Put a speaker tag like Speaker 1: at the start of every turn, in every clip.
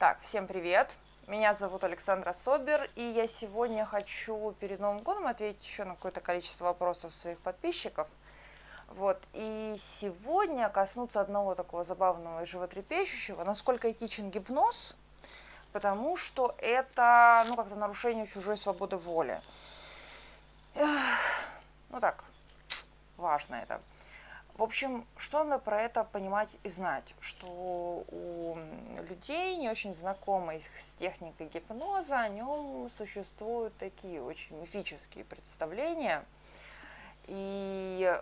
Speaker 1: Так, всем привет! Меня зовут Александра Собер, и я сегодня хочу перед Новым годом ответить еще на какое-то количество вопросов своих подписчиков. Вот, и сегодня коснуться одного такого забавного и животрепещущего, насколько этичен гипноз, потому что это, ну, как-то нарушение чужой свободы воли. Ну так, важно это. В общем, что надо про это понимать и знать, что у людей, не очень знакомых с техникой гипноза, о нем существуют такие очень мифические представления. И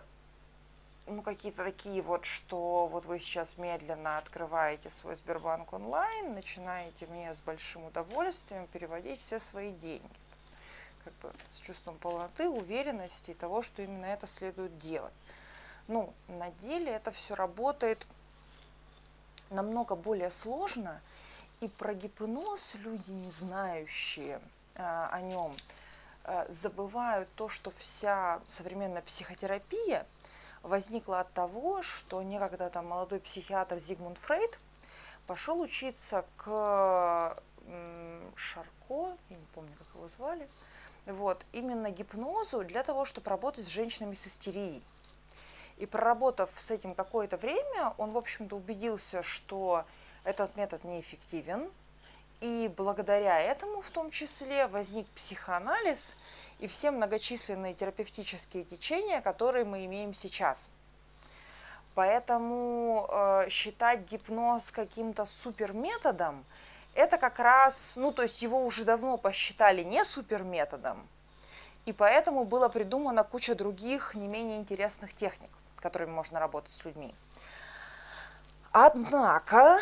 Speaker 1: ну, какие-то такие вот, что вот вы сейчас медленно открываете свой Сбербанк онлайн, начинаете мне с большим удовольствием переводить все свои деньги. Как бы с чувством полноты, уверенности и того, что именно это следует делать. Ну, на деле это все работает намного более сложно, и про гипноз люди, не знающие а, о нем, а, забывают то, что вся современная психотерапия возникла от того, что некогда там молодой психиатр Зигмунд Фрейд пошел учиться к Шарко, я не помню, как его звали, вот, именно гипнозу для того, чтобы работать с женщинами с истерией. И проработав с этим какое-то время, он, в общем-то, убедился, что этот метод неэффективен, и благодаря этому в том числе возник психоанализ и все многочисленные терапевтические течения, которые мы имеем сейчас. Поэтому э, считать гипноз каким-то суперметодом, это как раз, ну то есть его уже давно посчитали не суперметодом, и поэтому было придумано куча других не менее интересных техник которыми можно работать с людьми. Однако,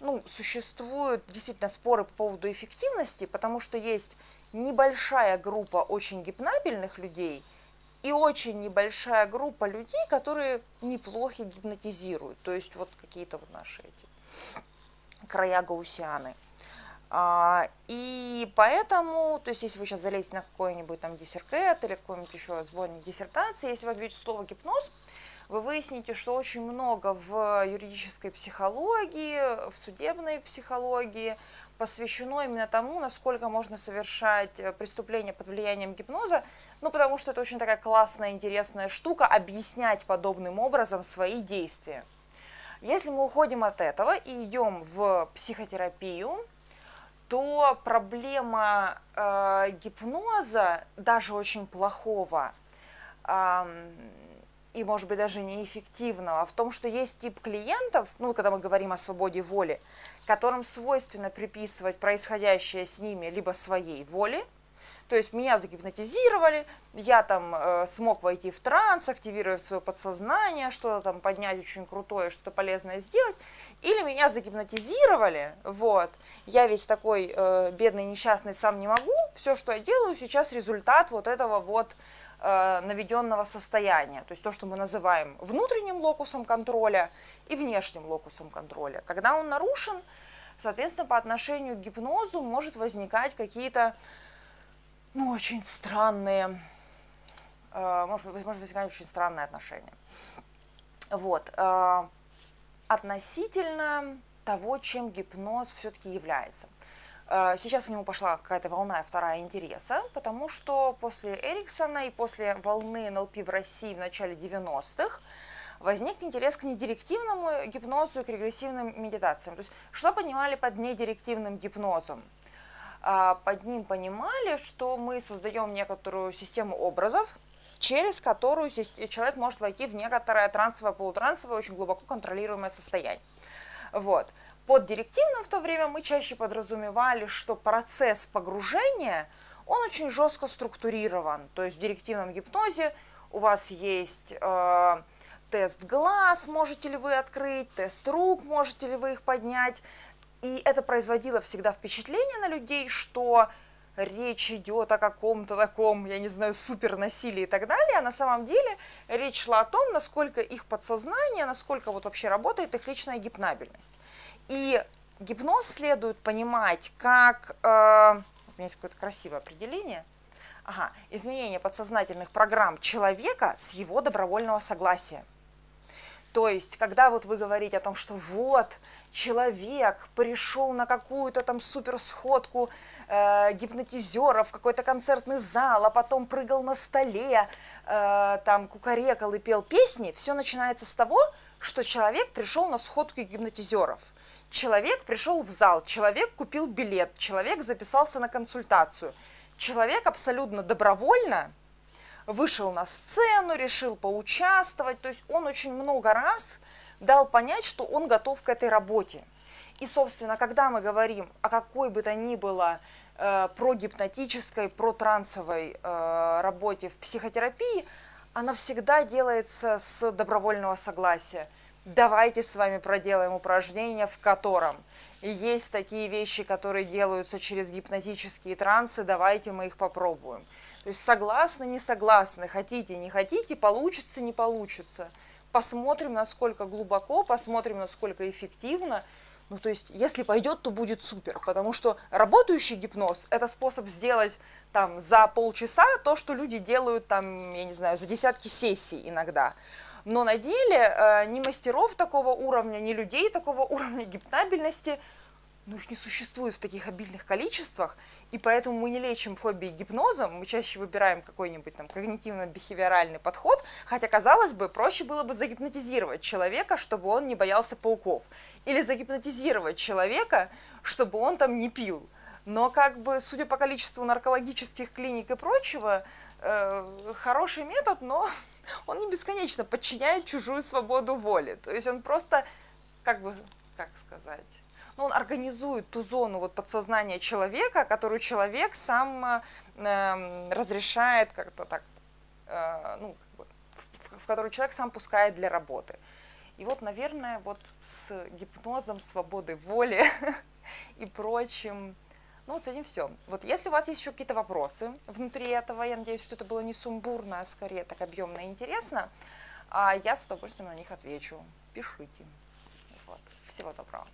Speaker 1: ну, существуют действительно споры по поводу эффективности, потому что есть небольшая группа очень гипнабельных людей и очень небольшая группа людей, которые неплохо гипнотизируют. То есть вот какие-то вот наши эти края гаусианы. А, и поэтому, то есть если вы сейчас залезете на какой-нибудь там диссеркет или какой-нибудь еще сборник диссертации, если вы вбьете слово гипноз, вы выясните, что очень много в юридической психологии, в судебной психологии посвящено именно тому, насколько можно совершать э, преступления под влиянием гипноза, ну потому что это очень такая классная, интересная штука, объяснять подобным образом свои действия. Если мы уходим от этого и идем в психотерапию, то проблема э, гипноза, даже очень плохого, э, и, может быть, даже неэффективного, в том, что есть тип клиентов, ну, когда мы говорим о свободе воли, которым свойственно приписывать происходящее с ними либо своей воле, то есть меня загипнотизировали, я там э, смог войти в транс, активировать свое подсознание, что-то там поднять очень крутое, что-то полезное сделать, или меня загипнотизировали, вот, я весь такой э, бедный, несчастный, сам не могу, все, что я делаю, сейчас результат вот этого вот э, наведенного состояния, то есть то, что мы называем внутренним локусом контроля и внешним локусом контроля. Когда он нарушен, соответственно, по отношению к гипнозу может возникать какие-то ну, очень странные, э, может, может возникать очень странные отношения. Вот. Э, относительно того, чем гипноз все-таки является. Э, сейчас к нему пошла какая-то волна вторая интереса, потому что после Эриксона и после волны НЛП в России в начале 90-х возник интерес к недирективному гипнозу и к регрессивным медитациям. То есть, что понимали под недирективным гипнозом? А, под ним понимали, что мы создаем некоторую систему образов, через которую человек может войти в некоторое трансовое, полутрансовое, очень глубоко контролируемое состояние. Вот. Под директивным в то время мы чаще подразумевали, что процесс погружения, он очень жестко структурирован. То есть в директивном гипнозе у вас есть э, тест глаз, можете ли вы открыть, тест рук, можете ли вы их поднять, и это производило всегда впечатление на людей, что речь идет о каком-то таком, я не знаю, супернасилии и так далее, а на самом деле речь шла о том, насколько их подсознание, насколько вот вообще работает их личная гипнабельность. И гипноз следует понимать как, э, у меня есть какое-то красивое определение, ага, изменение подсознательных программ человека с его добровольного согласия. То есть, когда вот вы говорите о том, что вот человек пришел на какую-то там суперсходку э, гипнотизеров, какой-то концертный зал, а потом прыгал на столе, э, там кукарекал и пел песни, все начинается с того, что человек пришел на сходку гипнотизеров. Человек пришел в зал, человек купил билет, человек записался на консультацию. Человек абсолютно добровольно вышел на сцену, решил поучаствовать. То есть он очень много раз дал понять, что он готов к этой работе. И, собственно, когда мы говорим о какой бы то ни было э, прогипнотической, протрансовой э, работе в психотерапии, она всегда делается с добровольного согласия. Давайте с вами проделаем упражнение, в котором есть такие вещи, которые делаются через гипнотические трансы, давайте мы их попробуем. То есть согласны, не согласны, хотите, не хотите, получится, не получится. Посмотрим, насколько глубоко, посмотрим, насколько эффективно. Ну, то есть, если пойдет, то будет супер, потому что работающий гипноз – это способ сделать там за полчаса то, что люди делают там, я не знаю, за десятки сессий иногда. Но на деле э, ни мастеров такого уровня, ни людей такого уровня гипнабельности – но их не существует в таких обильных количествах, и поэтому мы не лечим фобии гипнозом, мы чаще выбираем какой-нибудь там когнитивно-бихевиоральный подход, хотя, казалось бы, проще было бы загипнотизировать человека, чтобы он не боялся пауков, или загипнотизировать человека, чтобы он там не пил. Но как бы, судя по количеству наркологических клиник и прочего, э, хороший метод, но он не бесконечно подчиняет чужую свободу воли. То есть он просто, как бы, как сказать ну, он организует ту зону вот подсознания человека, которую человек сам э, разрешает как-то так, э, ну, как бы, в, в которую человек сам пускает для работы. И вот, наверное, вот с гипнозом, свободой воли и прочим, ну вот с этим все. Вот если у вас есть еще какие-то вопросы внутри этого, я надеюсь, что это было не сумбурно, а скорее так объемно и интересно, а я с удовольствием на них отвечу. Пишите. Вот. Всего доброго.